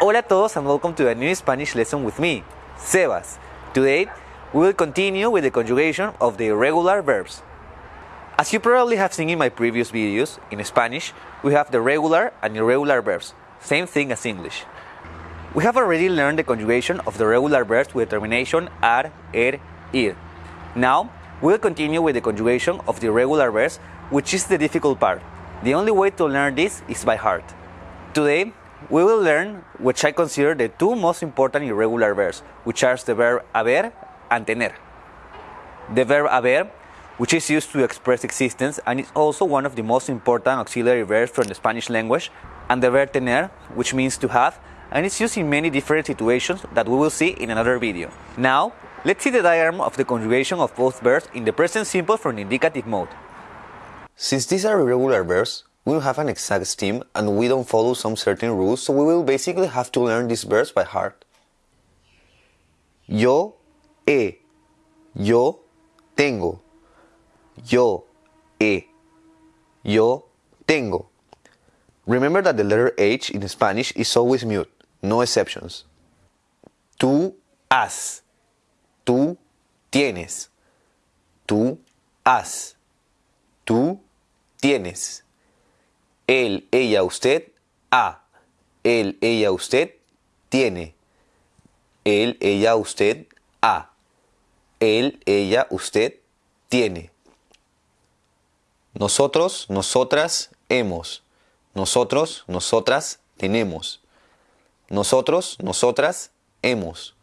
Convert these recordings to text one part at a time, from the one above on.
Hola a todos and welcome to a new Spanish lesson with me, Sebas. Today, we will continue with the conjugation of the irregular verbs. As you probably have seen in my previous videos, in Spanish, we have the regular and irregular verbs, same thing as English. We have already learned the conjugation of the regular verbs with termination ar, er, ir. Now, we will continue with the conjugation of the irregular verbs, which is the difficult part. The only way to learn this is by heart. Today, we will learn which I consider the two most important irregular verbs, which are the verb haber and tener. The verb haber, which is used to express existence and is also one of the most important auxiliary verbs from the Spanish language, and the verb tener, which means to have, and it's used in many different situations that we will see in another video. Now, let's see the diagram of the conjugation of both verbs in the present simple from the indicative mode. Since these are irregular verbs, we don't have an exact stem and we don't follow some certain rules, so we will basically have to learn these verbs by heart. Yo he, yo tengo, yo he, yo tengo. Remember that the letter H in Spanish is always mute, no exceptions. Tú has, tú tienes, tú has, tú tienes. Él, ella, usted, ha. Él, ella, usted, tiene. Él, ella, usted, ha. Él, ella, usted, tiene. Nosotros, nosotras, hemos. Nosotros, nosotras, tenemos. Nosotros, nosotras, hemos.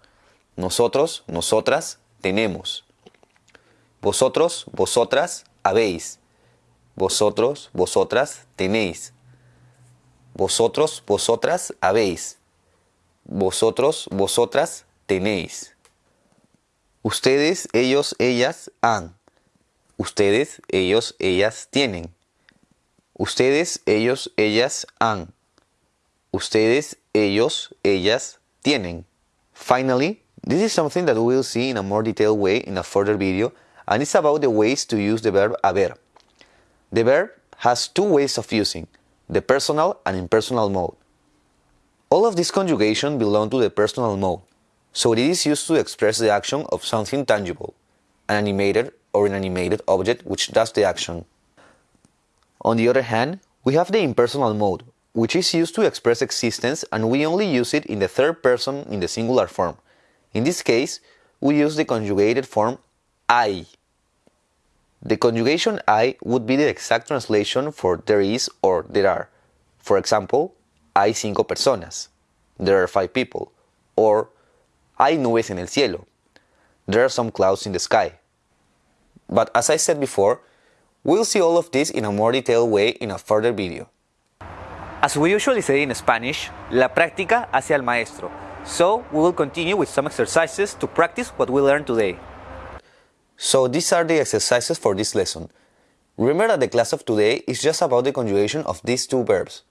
Nosotros, nosotras, tenemos. Vosotros, vosotras, habéis. Vosotros, vosotras, tenéis. Vosotros, vosotras, habéis. Vosotros, vosotras, tenéis. Ustedes, ellos, ellas, han. Ustedes, ellos, ellas, tienen. Ustedes, ellos, ellas, han. Ustedes, ellos, ellas, tienen. Finally, this is something that we will see in a more detailed way in a further video, and it's about the ways to use the verb haber. The verb has two ways of using, the personal and impersonal mode. All of these conjugations belong to the personal mode, so it is used to express the action of something tangible, an animated or inanimated object which does the action. On the other hand, we have the impersonal mode, which is used to express existence and we only use it in the third person in the singular form. In this case, we use the conjugated form hay. The conjugation hay would be the exact translation for there is or there are. For example, hay cinco personas. There are five people. Or hay nubes en el cielo. There are some clouds in the sky. But as I said before, we'll see all of this in a more detailed way in a further video. As we usually say in Spanish, la práctica hace al maestro. So we will continue with some exercises to practice what we learned today. So these are the exercises for this lesson. Remember that the class of today is just about the conjugation of these two verbs.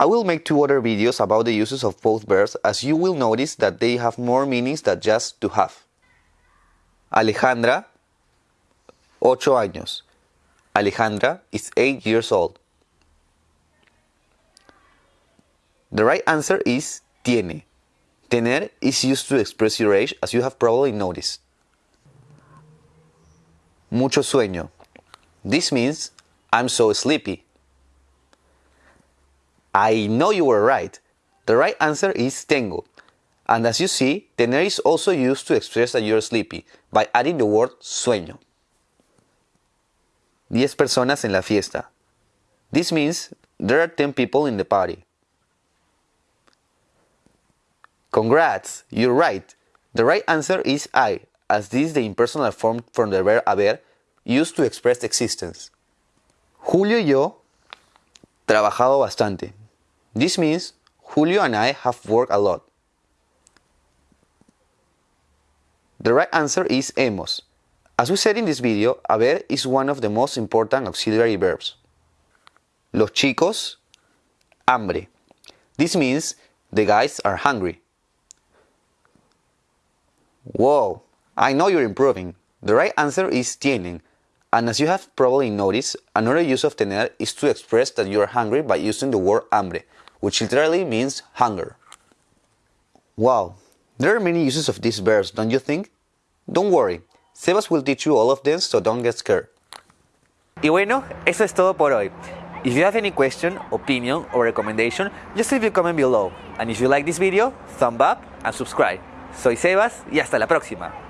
I will make two other videos about the uses of both verbs as you will notice that they have more meanings than just to have. Alejandra, ocho años. Alejandra is 8 years old. The right answer is tiene. Tener is used to express your age as you have probably noticed. Mucho sueño. This means I'm so sleepy. I know you were right. The right answer is tengo. And as you see, tener is also used to express that you're sleepy by adding the word sueño. Diez personas en la fiesta. This means there are 10 people in the party. Congrats, you're right. The right answer is hay, as this is the impersonal form from the verb haber used to express existence. Julio y yo trabajado bastante. This means Julio and I have worked a lot. The right answer is hemos. As we said in this video, haber is one of the most important auxiliary verbs. Los chicos, hambre. This means the guys are hungry. Whoa, I know you're improving. The right answer is tienen. And as you have probably noticed, another use of tener is to express that you are hungry by using the word hambre, which literally means hunger. Wow, there are many uses of these verbs, don't you think? Don't worry, Sebas will teach you all of them, so don't get scared. Y bueno, eso es todo por hoy. If you have any question, opinion, or recommendation, just leave a comment below. And if you like this video, thumb up and subscribe. Soy Sebas y hasta la próxima.